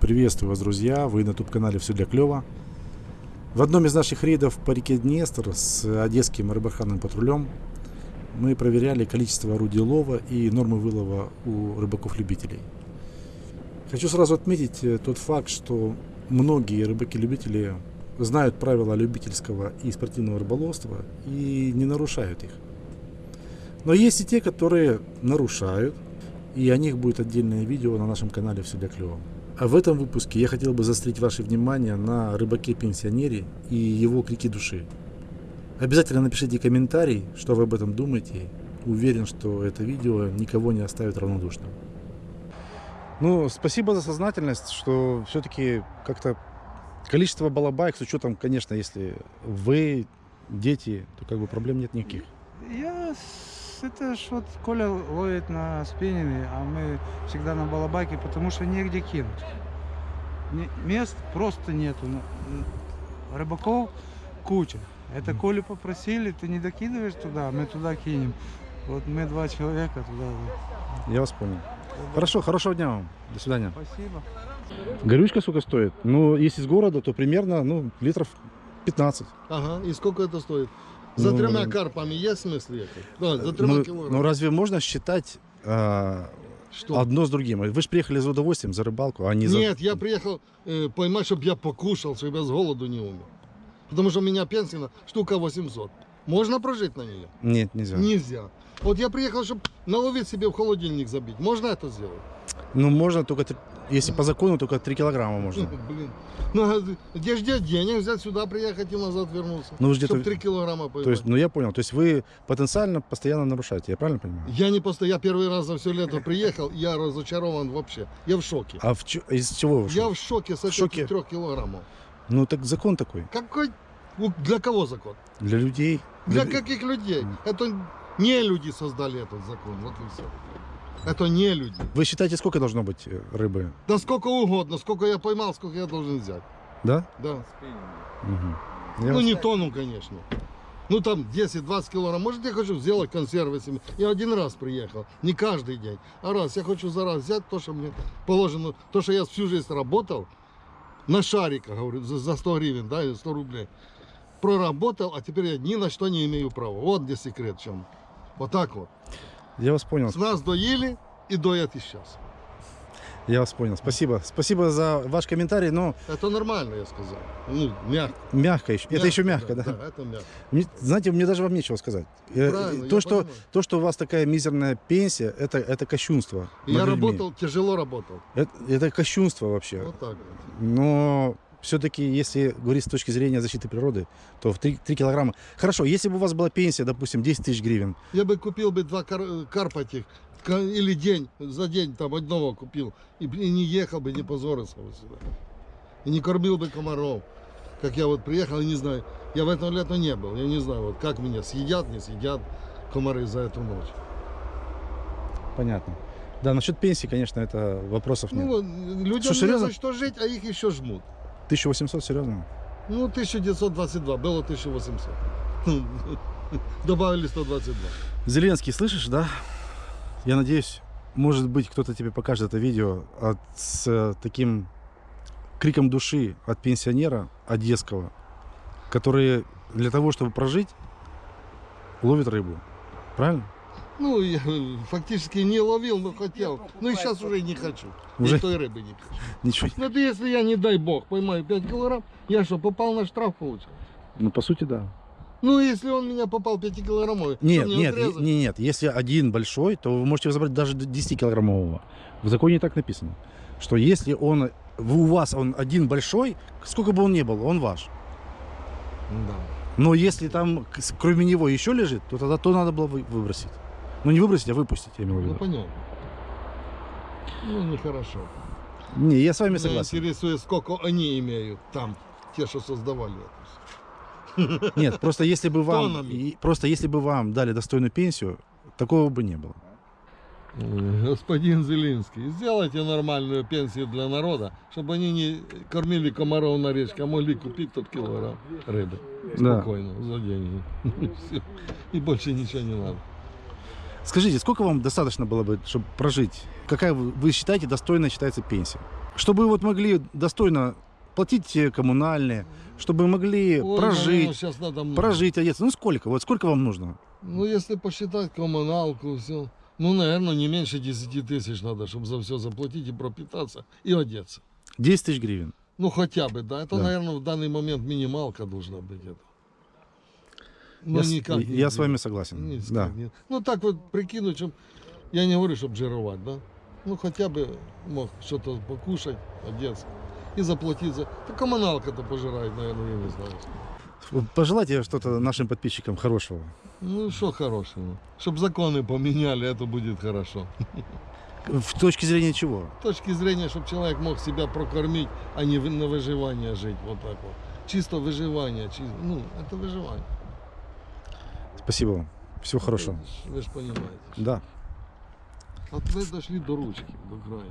Приветствую вас, друзья! Вы на YouTube-канале «Все для клёва». В одном из наших рейдов по реке Днестр с одесским рыбохранным патрулем мы проверяли количество орудий лова и нормы вылова у рыбаков-любителей. Хочу сразу отметить э, тот факт, что многие рыбаки-любители знают правила любительского и спортивного рыболовства и не нарушают их. Но есть и те, которые нарушают, и о них будет отдельное видео на нашем канале «Все для клёва». А в этом выпуске я хотел бы заострить ваше внимание на рыбаке-пенсионере и его крики души. Обязательно напишите комментарий, что вы об этом думаете. Уверен, что это видео никого не оставит равнодушным. Ну, спасибо за сознательность, что все-таки как-то количество балабаек, с учетом, конечно, если вы дети, то как бы проблем нет никаких. Я это ж вот Коля ловит на спиннинге, а мы всегда на балабайке, потому что негде кинуть. Не, мест просто нету. Рыбаков куча. Это Колю попросили, ты не докидываешь туда, мы туда кинем. Вот мы два человека туда. Я вас понял. Хорошо, хорошего дня вам. До свидания. Спасибо. Горючка сколько стоит? Ну, если из города, то примерно, ну, литров 15. Ага, и сколько это стоит? За Ну, тремя карпами есть смысл ехать? Да, за тремя Ну, килограммами. ну, разве можно считать а, Что? одно с другим? Вы же приехали за удовольствием, за рыбалку, а не за... Нет, я приехал э, поймать, чтобы я покушал, чтобы я с голоду не умер. Потому что у меня пенсия штука 800. Можно прожить на нее? Нет, нельзя. Нельзя. Вот я приехал, чтобы наловить себе в холодильник забить. Можно это сделать? Ну, можно только, если по закону, только 3 килограмма можно. Блин. Ну, а где ждет денег взять сюда, приехать и назад вернуться? Ну, же Чтобы где-то... 3 килограмма поймать. То есть, ну, я понял. То есть, вы потенциально постоянно нарушаете, я правильно понимаю? Я не просто, я первый раз за все лето приехал, я разочарован вообще. Я в шоке. А в чё- из чего вы? Я шок? в шоке с В этих шоке? трех килограммов. Ну, так закон такой. Какой? Ну, Для кого закон? Для людей. Для Для- каких людей? Это не люди создали этот закон, вот и все. Это не люди. Вы считаете, сколько должно быть э, рыбы? Да сколько угодно, сколько я поймал, сколько я должен взять. Да? Да. Я Ну не тонну, конечно. Ну там 10-20 килограмм. Может я хочу сделать консервы себе. Я один раз приехал, не каждый день. А раз я хочу за раз взять то, что мне положено, то, что я всю жизнь работал на шариках, говорю, за, за 100 гривен, да, или 100 рублей. Проработал, а теперь я ни на что не имею права. Вот где секрет в чем. Вот так вот. Я вас понял. С нас доили и доят и сейчас. Я вас понял. Спасибо. Спасибо за ваш комментарий, но Это нормально, я сказал. Ну, мягко. мягко еще. Это еще мягко, да? Да, это мягко. Мне- знаете, мне даже вам нечего сказать. Э, Правильно, то, что, понимаю. то, что у вас такая мизерная пенсия, это, это кощунство. Я людьми. работал, тяжело работал. Это, это кощунство вообще. Вот так вот. Но все-таки, если говорить с точки зрения защиты природы, то в 3, килограмма... Хорошо, если бы у вас была пенсия, допустим, 10 тысяч гривен, Я бы купил бы два кар- карпа этих, или день, за день там одного купил, и, и не ехал бы, не позорился бы сюда. И не кормил бы комаров. Как я вот приехал, не знаю, я в этом лето не был, я не знаю, вот как меня съедят, не съедят комары за эту ночь. понятно. Да, насчет пенсии, конечно, это вопросов нет. Ну, людям Что, не за что жить, а их еще жмут. 1800, серьезно? Ну, 1922, было 1800. Добавили 122. Зеленский, слышишь, да? Я надеюсь, может быть, кто-то тебе покажет это видео от, с э, таким криком души от пенсионера одесского, который для того, чтобы прожить, ловит рыбу. Правильно? Ну, я фактически не ловил, но хотел. Ну и сейчас уже не хочу. Уже? И той рыбы не хочу. Ничего. Ну, это если я, не дай бог, поймаю 5 килограмм, я что, попал на штраф получил? Ну, по сути, да. Ну, если он меня попал 5 килограммовый, Нет, мне нет, не- нет. Если один большой, то вы можете забрать даже до 10-килограммового. В законе так написано, что если он у вас он один большой, сколько бы он ни был, он ваш. Да. Но если там кроме него еще лежит, то тогда то надо было вы- выбросить. Ну не выбросить, а выпустить, я имел в Ну, виду. понятно. Ну, нехорошо. Не, я с вами Меня согласен. интересует, сколько они имеют там, те, что создавали это. Нет, просто если бы вам, и- просто если бы вам дали достойную пенсию, такого бы не было. Господин Зелинский, сделайте нормальную пенсию для народа, чтобы они не кормили комаров на речке, а могли купить тот килограмм рыбы. Да. Спокойно, за деньги. И больше ничего не надо. Скажите, сколько вам достаточно было бы, чтобы прожить? Какая вы, считаете достойная считается пенсия? Чтобы вот могли достойно платить э, коммунальные, чтобы могли Ой, прожить, сейчас надо много. прожить, одеться. Ну сколько? Вот сколько вам нужно? Ну, если посчитать коммуналку, все, ну, наверное, не меньше 10 тысяч надо, чтобы за все заплатить и пропитаться, и одеться. 10 тысяч гривен. Ну, хотя бы, да. Это, Да. наверное, в данный момент минималка должна быть. Это. Ну, я с- никак не я с вами согласен. Никак Да. не- Ну, так вот прикинуть, чтоб, я не говорю, чтобы жировать, да. Ну, хотя бы мог что-то покушать, одеться. И заплатить за... Да коммуналка-то пожирает, наверное, я не знаю. Пожелайте что-то нашим подписчикам хорошего. Ну, что хорошего. Чтобы законы поменяли, это будет хорошо. В точке зрения чего? С точки зрения, чтобы человек мог себя прокормить, а не на выживание жить. Вот так вот. Чисто выживание. чисто- ну, это выживание. Спасибо вам. Всего хорошего. Вы же понимаете. Да. Вот вы дошли до ручки, до края.